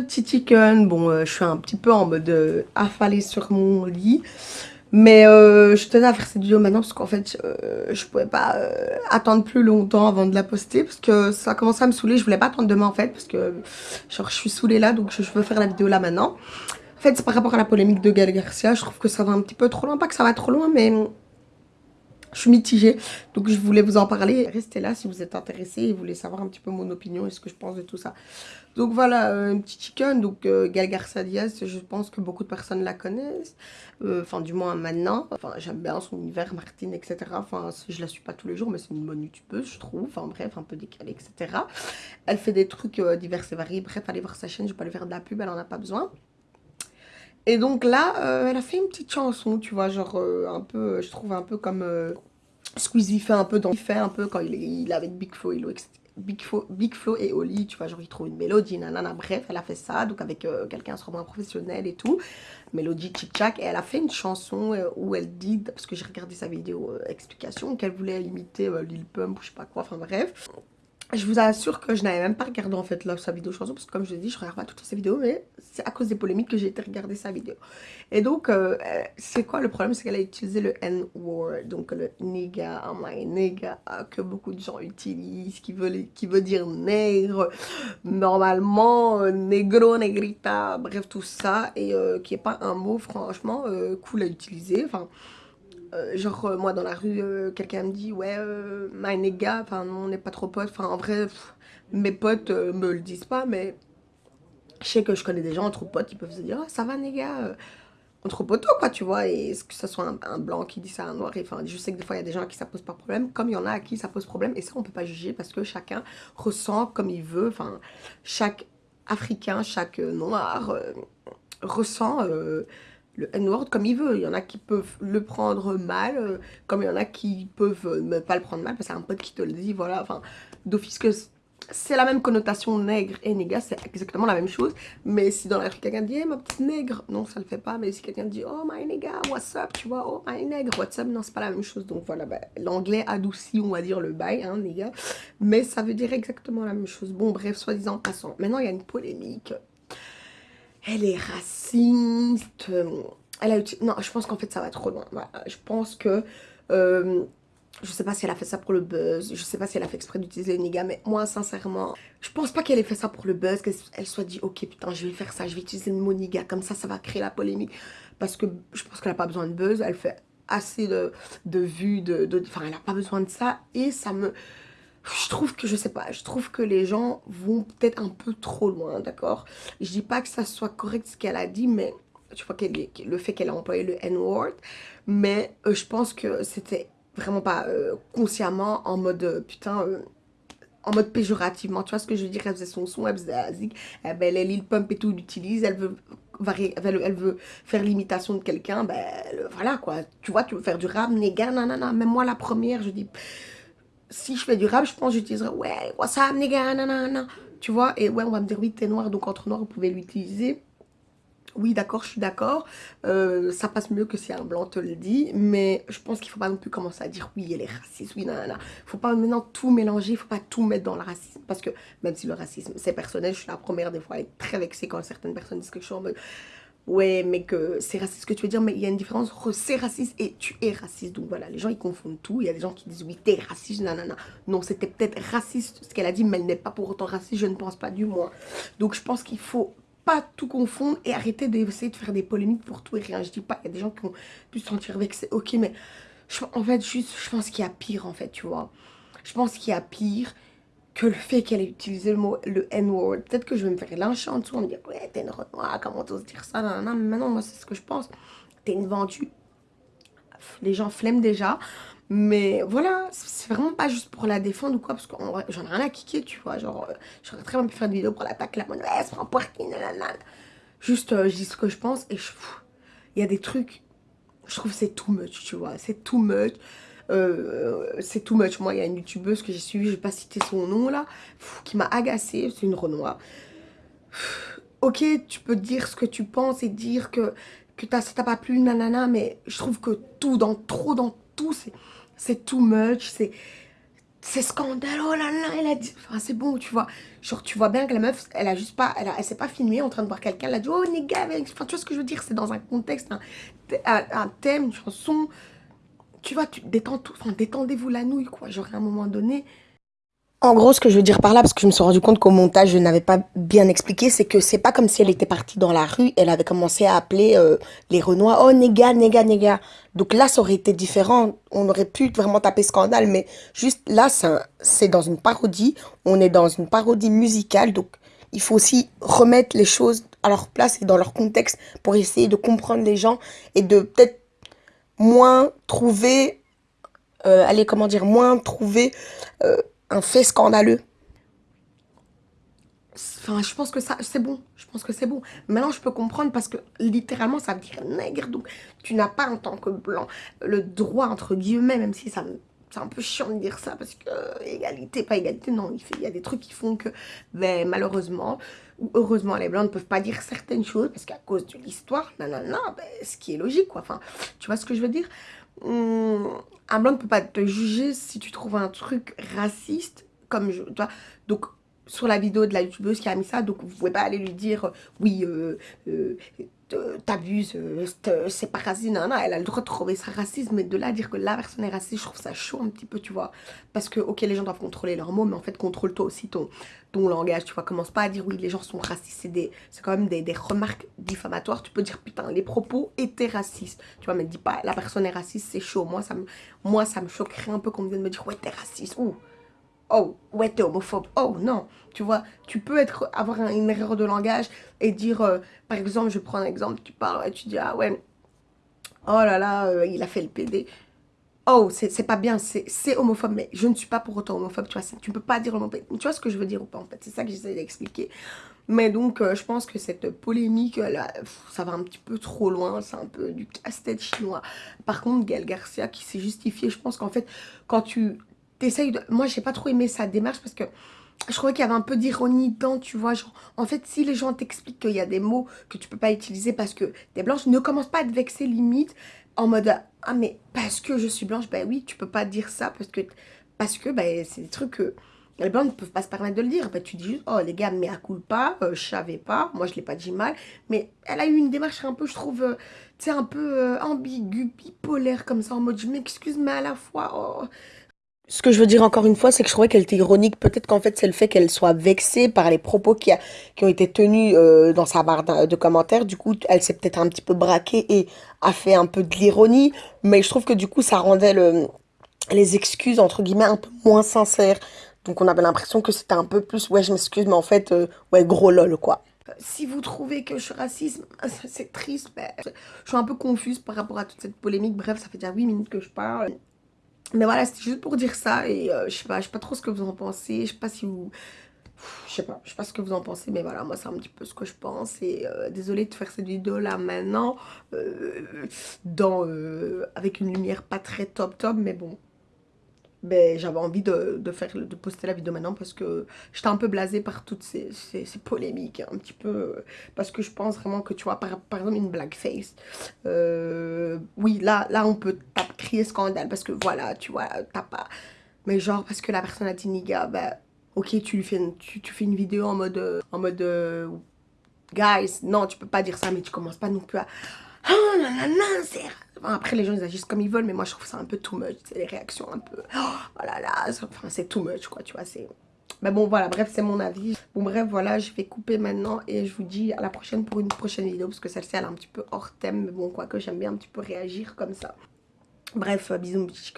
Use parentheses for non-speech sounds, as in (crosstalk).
petit chicken. Bon, euh, je suis un petit peu en mode euh, affalée sur mon lit. Mais euh, je tenais à faire cette vidéo maintenant parce qu'en fait, je pouvais pas attendre plus longtemps avant de la poster parce que ça a commencé à me saouler. Je voulais pas attendre demain en fait parce que genre je suis saoulée là donc je veux faire la vidéo là maintenant. En fait, c'est par rapport à la polémique de Gaël Garcia. Je trouve que ça va un petit peu trop loin. Pas que ça va trop loin, mais je suis mitigée, donc je voulais vous en parler. Restez là si vous êtes intéressés et voulez savoir un petit peu mon opinion et ce que je pense de tout ça. Donc voilà, euh, un petit chicken, donc euh, Gal Garcia je pense que beaucoup de personnes la connaissent. Euh, enfin, du moins maintenant. Enfin, j'aime bien son univers, Martine, etc. Enfin, je la suis pas tous les jours, mais c'est une bonne youtubeuse, je trouve. Enfin bref, un peu décalée, etc. Elle fait des trucs divers et variés. Bref, allez voir sa chaîne, je vais pas lui faire de la pub, elle en a pas besoin. Et donc là, elle a fait une petite chanson, tu vois, genre un peu, je trouve un peu comme Squeezie fait un peu dans il fait un peu quand il est, il avec Big Flo et Oli, tu vois, genre il trouve une mélodie, nanana, bref, elle a fait ça, donc avec euh, quelqu'un sûrement professionnel et tout, mélodie tchik-tchak, et elle a fait une chanson euh, où elle dit, parce que j'ai regardé sa vidéo euh, explication, qu'elle voulait imiter Lil Pump ou je sais pas quoi, enfin bref, je vous assure que je n'avais même pas regardé en fait là, sa vidéo chanson parce que comme je l'ai dit, je regarde pas toutes ses vidéos mais c'est à cause des polémiques que j'ai été regarder sa vidéo. Et donc, euh, euh, c'est quoi le problème? C'est qu'elle a utilisé le N-word, donc le nigga, oh my nigga, que beaucoup de gens utilisent, qui veut, qui veut dire nègre, normalement, euh, negro, negrita, bref tout ça, et qui est pas un mot franchement cool à utiliser, enfin... Euh, genre euh, moi dans la rue euh, quelqu'un me dit ouais my nigga enfin on n'est pas trop potes. Enfin en vrai mes potes me le disent pas mais je sais que je connais des gens entre potes qui peuvent se dire oh, ça va nigga entre potos quoi tu vois. Et que ce soit un, blanc qui dit ça à un noir? Enfin je sais que des fois il y a des gens à qui ça pose pas problème comme il y en a à qui ça pose problème. Et ça on peut pas juger parce que chacun ressent comme il veut. Enfin chaque africain chaque noir ressent le N-word comme il veut. Il y en a qui peuvent le prendre mal, euh, comme il y en a qui peuvent euh, ne pas le prendre mal, parce que c'est un pote qui te le dit, voilà, enfin, d'office que c'est la même connotation nègre et néga, c'est exactement la même chose. Mais si dans la rue quelqu'un dit hey, ma petite nègre, non ça le fait pas. Mais si quelqu'un dit oh my nigga, what's up, tu vois, oh my nègre, what's up, non c'est pas la même chose. Donc voilà, bah, l'anglais adoucit, on va dire le bail, hein. Mais ça veut dire exactement la même chose. Bon bref, soi-disant passant. Maintenant il y a une polémique elle est raciste. Elle a Non, je pense qu'en fait, ça va trop loin. Je pense que... Euh, je sais pas si elle a fait ça pour le buzz, je sais pas si elle a fait exprès d'utiliser le nigga, mais moi, sincèrement, je pense pas qu'elle ait fait ça pour le buzz, qu'elle soit dit, ok, putain, je vais faire ça, je vais utiliser le mot nigga, comme ça, ça va créer la polémique, parce que je pense qu'elle a pas besoin de buzz, elle fait assez de, de vues, de, enfin, elle a pas besoin de ça, et ça me je trouve que, je sais pas, je trouve que les gens vont peut-être un peu trop loin, d'accord? Je dis pas que ça soit correct ce qu'elle a dit, mais tu vois, le fait qu'elle a employé le N-word, mais euh, je pense que c'était vraiment pas euh, consciemment en mode, euh, putain, en mode péjorativement, tu vois ce que je veux dire? Elle faisait son son, elle faisait la zig, eh ben, les Lil Pump et tout l'utilise, elle veut elle veut faire l'imitation de quelqu'un, ben voilà quoi, tu vois, tu veux faire du rap, néga, nanana, même moi la première, je dis, si je fais du rap, je pense j'utiliserai ouais, what's up, nigga, nanana. Tu vois, et ouais, on va me dire oui, t'es noir, donc entre noirs, vous pouvez l'utiliser. Oui, d'accord, je suis d'accord. Euh, ça passe mieux que si un blanc te le dit. Mais je pense qu'il ne faut pas non plus commencer à dire oui, elle est raciste, oui, nanana. Il ne faut pas maintenant tout mélanger, il ne faut pas tout mettre dans le racisme. Parce que même si le racisme, c'est personnel, je suis la première des fois à être très vexée quand certaines personnes disent quelque chose en mode ouais, mais que c'est raciste ce que tu veux dire, mais il y a une différence c'est raciste et tu es raciste. Donc voilà, les gens ils confondent tout. Il y a des gens qui disent oui, t'es raciste, nanana. Non, c'était peut-être raciste ce qu'elle a dit, mais elle n'est pas pour autant raciste, je ne pense pas du moins. Donc je pense qu'il faut pas tout confondre et arrêter d'essayer de faire des polémiques pour tout et rien. Je dis pas, il y a des gens qui ont pu se sentir vexés, ok, mais en fait, juste, je pense qu'il y a pire en fait, tu vois. Je pense qu'il y a pire que le fait qu'elle ait utilisé le mot, le N-word. Peut-être que je vais me faire lyncher en dessous, on me dire, ouais, t'es une renoir, comment t'oses dire ça, non, non, mais maintenant, moi, c'est ce que je pense. T'es une vendue. Les gens flemment déjà. Mais voilà, c'est vraiment pas juste pour la défendre ou quoi, parce que j'en ai rien à kicker, tu vois. Genre, euh, j'aurais très bien pu faire des vidéos pour l'attaquer, la c'est un poirquin, nanana. Juste, euh, je dis ce que je pense et je. Il y a des trucs, je trouve c'est too much, tu vois. C'est too much. Euh, c'est too much. Moi, il y a une youtubeuse que j'ai suivie, je vais pas citer son nom là, qui m'a agacée, c'est une Renoir. Ok, tu peux dire ce que tu penses et dire que, que ça t'a pas plu, nanana, mais je trouve que tout, dans trop dans tout, c'est too much, c'est c'est scandale, oh là là, elle a dit, enfin c'est bon, tu vois, genre tu vois bien que la meuf, elle a juste pas, elle, s'est pas filmée en train de voir quelqu'un, elle a dit, oh néga, enfin tu vois ce que je veux dire, c'est dans un contexte, un, thème, une chanson, tu vois, tu détends tout, enfin détendez-vous la nouille, quoi, genre à un moment donné, en gros, ce que je veux dire par là, parce que je me suis rendu compte qu'au montage, je n'avais pas bien expliqué, c'est que c'est pas comme si elle était partie dans la rue, elle avait commencé à appeler euh, les Renois, oh néga, néga, néga. Donc là, ça aurait été différent, on aurait pu vraiment taper scandale, mais juste là, c'est dans une parodie, on est dans une parodie musicale, donc il faut aussi remettre les choses à leur place et dans leur contexte pour essayer de comprendre les gens et de peut-être moins trouver, euh, allez, comment dire, moins trouver... Euh, un fait scandaleux. Enfin, je pense que ça, c'est bon. Je pense que c'est bon. Maintenant, je peux comprendre parce que littéralement, ça veut dire nègre. Donc, tu n'as pas en tant que blanc le droit, entre guillemets, même si ça c'est un peu chiant de dire ça parce que égalité, pas égalité, non, il, fait, il y a des trucs qui font que, ben, malheureusement, ou heureusement, les blancs ne peuvent pas dire certaines choses parce qu'à cause de l'histoire, non, ben, ce qui est logique, quoi. Enfin, tu vois ce que je veux dire? Hum, un blanc ne peut pas te juger si tu trouves un truc raciste comme je, toi. Donc, sur la vidéo de la youtubeuse qui a mis ça, donc vous pouvez pas aller lui dire, euh, oui, euh, euh, t'abuses, c'est pas raciste, non, non, elle a le droit de trouver ça raciste, mais de là dire que la personne est raciste, je trouve ça chaud un petit peu, tu vois, parce que, ok, les gens doivent contrôler leurs mots, mais en fait, contrôle-toi aussi ton, ton langage, tu vois, commence pas à dire, oui, les gens sont racistes, c'est quand même des, remarques diffamatoires, tu peux dire, putain, les propos étaient racistes, tu vois, mais dis pas, la personne est raciste, c'est chaud, moi, ça me, moi, ça me choquerait un peu qu'on vienne me dire, ouais, t'es raciste, ouh, oh, ouais, t'es homophobe. Oh, non. Tu vois, tu peux être, avoir une erreur de langage et dire, euh, par exemple, je prends un exemple, tu parles et tu dis, ah ouais, oh là là, euh, il a fait le PD. Oh, c'est pas bien, c'est homophobe, mais je ne suis pas pour autant homophobe, tu vois, tu peux pas dire homophobe. Tu vois ce que je veux dire ou pas, en fait, c'est ça que j'essaie d'expliquer. Mais donc, euh, je pense que cette polémique, là, ça va un petit peu trop loin, c'est un peu du casse-tête chinois. Par contre, Gaël Garcia qui s'est justifié, je pense qu'en fait, quand tu t'essayes de... Moi, j'ai pas trop aimé sa démarche parce que je trouvais qu'il y avait un peu d'ironie dedans, tu vois. Genre, en fait, si les gens t'expliquent qu'il y a des mots que tu peux pas utiliser parce que t'es blanche, ne commence pas à te vexer limite en mode Ah, mais parce que je suis blanche, bah oui, tu peux pas dire ça parce que, parce que bah, c'est des trucs que les blancs ne peuvent pas se permettre de le dire. Bah, tu dis juste Oh, les gars, mais à coup pas, euh, je savais pas, moi je l'ai pas dit mal. Mais elle a eu une démarche un peu, je trouve, euh, tu sais, un peu euh, ambiguë, bipolaire comme ça, en mode Je m'excuse, mais à la fois. Oh, ce que je veux dire encore une fois, c'est que je trouvais qu'elle était ironique. Peut-être qu'en fait, c'est le fait qu'elle soit vexée par les propos qui, ont été tenus euh, dans sa barre de commentaires. Du coup, elle s'est peut-être un petit peu braquée et a fait un peu de l'ironie. Mais je trouve que du coup, ça rendait le, les excuses, entre guillemets, un peu moins sincères. Donc, on avait l'impression que c'était un peu plus, ouais, je m'excuse, mais en fait, euh, ouais, gros lol, quoi. Si vous trouvez que je suis raciste, (laughs) c'est triste, mais je suis un peu confuse par rapport à toute cette polémique. Bref, ça fait déjà 8 minutes que je parle. Mais voilà, c'était juste pour dire ça et euh, je sais pas, je sais pas trop ce que vous en pensez, je sais pas si vous... Je sais pas, je sais pas ce que vous en pensez, mais voilà, moi c'est un petit peu ce que je pense et euh, désolée de faire cette vidéo là maintenant, euh, dans, avec une lumière pas très top top, mais bon, ben, j'avais envie de, faire, de poster la vidéo maintenant parce que j'étais un peu blasée par toutes ces, ces, polémiques, un petit peu, parce que je pense vraiment que, tu vois, par, par exemple, une blackface, euh, oui, là, là, on peut crier scandale parce que, voilà, tu vois, t'as pas, mais genre, parce que la personne a dit niga, ben, ok, tu lui fais une, tu, fais une vidéo en mode, en mode, euh, guys, non, tu peux pas dire ça, mais tu commences pas non plus à oh non, non, après, les gens, ils agissent comme ils veulent, mais moi, je trouve ça un peu too much. C'est les réactions un peu... Oh là là, enfin, c'est too much, quoi, tu vois, c'est... Mais bon, voilà, bref, c'est mon avis. Bon, bref, voilà, je vais couper maintenant et je vous dis à la prochaine pour une prochaine vidéo parce que celle-ci, elle est un petit peu hors thème. Mais bon, quoi que j'aime bien un petit peu réagir comme ça. Bref, bisous, petit